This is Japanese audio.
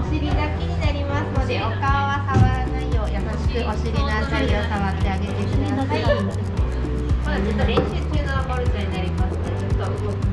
お尻だけになりますのでお顔は触らないよう優しくお尻のあたりを触ってあげてください。まだちょっと練習中のボルトになりますのでちょっと動く。